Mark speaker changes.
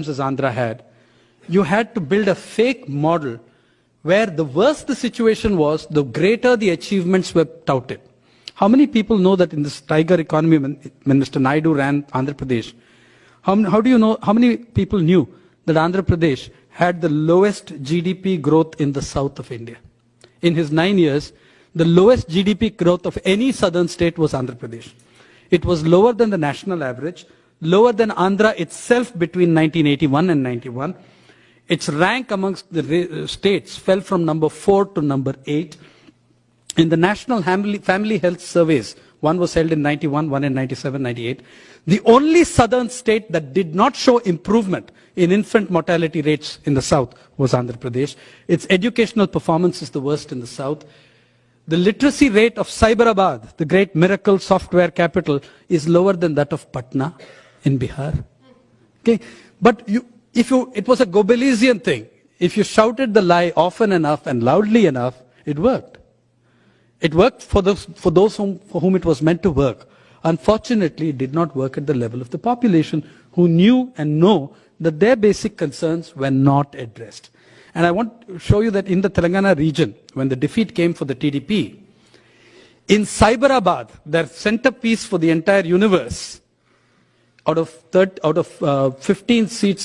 Speaker 1: as Andhra had, you had to build a fake model where the worse the situation was, the greater the achievements were touted. How many people know that in this tiger economy, when, Mr. Naidu ran Andhra Pradesh, how, how do you know, how many people knew that Andhra Pradesh had the lowest GDP growth in the south of India? In his nine years, the lowest GDP growth of any southern state was Andhra Pradesh. It was lower than the national average, lower than Andhra itself between 1981 and 91. Its rank amongst the uh, states fell from number 4 to number 8. In the National Family Health Surveys, one was held in 91, one in 97, 98. The only southern state that did not show improvement in infant mortality rates in the south was Andhra Pradesh. Its educational performance is the worst in the south. The literacy rate of Cyberabad, the great miracle software capital, is lower than that of Patna in Bihar. Okay, but you, if you, it was a Goebbelsian thing. If you shouted the lie often enough and loudly enough, it worked. It worked for those, for those whom, for whom it was meant to work. Unfortunately, it did not work at the level of the population who knew and know that their basic concerns were not addressed. And I want to show you that in the Telangana region, when the defeat came for the TDP, in Cyberabad, their centerpiece for the entire universe, out of, 30, out of uh, 15 seats